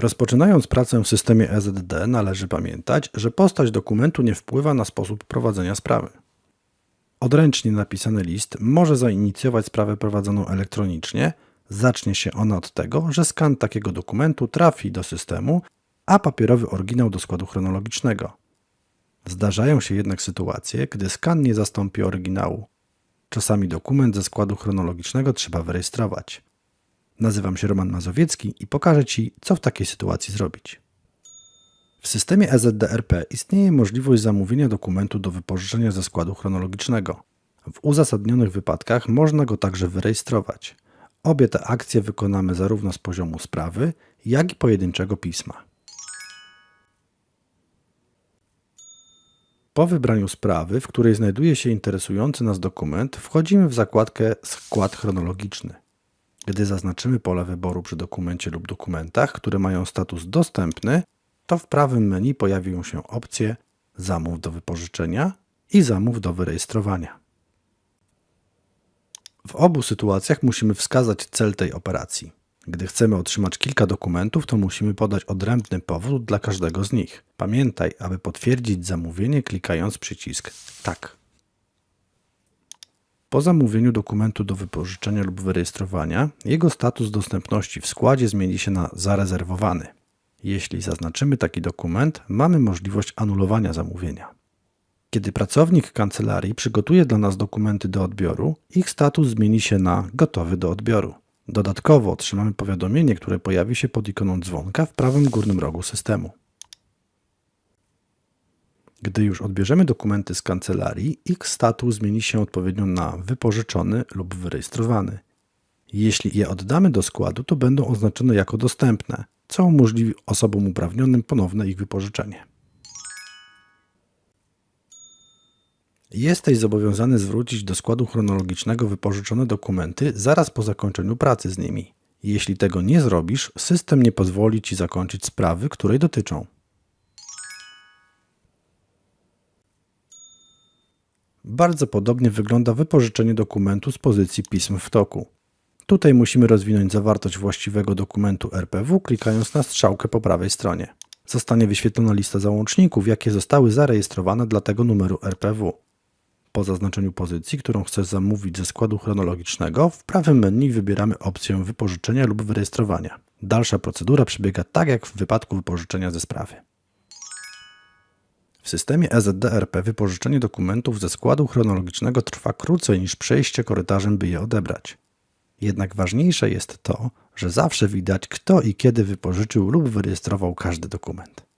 Rozpoczynając pracę w systemie EZD należy pamiętać, że postać dokumentu nie wpływa na sposób prowadzenia sprawy. Odręcznie napisany list może zainicjować sprawę prowadzoną elektronicznie. Zacznie się ona od tego, że skan takiego dokumentu trafi do systemu, a papierowy oryginał do składu chronologicznego. Zdarzają się jednak sytuacje, gdy skan nie zastąpi oryginału. Czasami dokument ze składu chronologicznego trzeba wyrejestrować. Nazywam się Roman Mazowiecki i pokażę Ci, co w takiej sytuacji zrobić. W systemie EZDRP istnieje możliwość zamówienia dokumentu do wypożyczenia ze składu chronologicznego. W uzasadnionych wypadkach można go także wyrejestrować. Obie te akcje wykonamy zarówno z poziomu sprawy, jak i pojedynczego pisma. Po wybraniu sprawy, w której znajduje się interesujący nas dokument, wchodzimy w zakładkę Skład chronologiczny. Gdy zaznaczymy pole wyboru przy dokumencie lub dokumentach, które mają status dostępny, to w prawym menu pojawią się opcje Zamów do wypożyczenia i Zamów do wyrejestrowania. W obu sytuacjach musimy wskazać cel tej operacji. Gdy chcemy otrzymać kilka dokumentów, to musimy podać odrębny powód dla każdego z nich. Pamiętaj, aby potwierdzić zamówienie klikając przycisk Tak. Po zamówieniu dokumentu do wypożyczenia lub wyrejestrowania, jego status dostępności w składzie zmieni się na zarezerwowany. Jeśli zaznaczymy taki dokument, mamy możliwość anulowania zamówienia. Kiedy pracownik kancelarii przygotuje dla nas dokumenty do odbioru, ich status zmieni się na gotowy do odbioru. Dodatkowo otrzymamy powiadomienie, które pojawi się pod ikoną dzwonka w prawym górnym rogu systemu. Gdy już odbierzemy dokumenty z kancelarii, ich status zmieni się odpowiednio na wypożyczony lub wyrejestrowany. Jeśli je oddamy do składu, to będą oznaczone jako dostępne, co umożliwi osobom uprawnionym ponowne ich wypożyczenie. Jesteś zobowiązany zwrócić do składu chronologicznego wypożyczone dokumenty zaraz po zakończeniu pracy z nimi. Jeśli tego nie zrobisz, system nie pozwoli Ci zakończyć sprawy, której dotyczą. Bardzo podobnie wygląda wypożyczenie dokumentu z pozycji pism w toku. Tutaj musimy rozwinąć zawartość właściwego dokumentu RPW klikając na strzałkę po prawej stronie. Zostanie wyświetlona lista załączników, jakie zostały zarejestrowane dla tego numeru RPW. Po zaznaczeniu pozycji, którą chcesz zamówić ze składu chronologicznego, w prawym menu wybieramy opcję wypożyczenia lub wyrejestrowania. Dalsza procedura przebiega tak jak w wypadku wypożyczenia ze sprawy. W systemie EZDRP wypożyczenie dokumentów ze składu chronologicznego trwa krócej niż przejście korytarzem, by je odebrać. Jednak ważniejsze jest to, że zawsze widać, kto i kiedy wypożyczył lub wyrejestrował każdy dokument.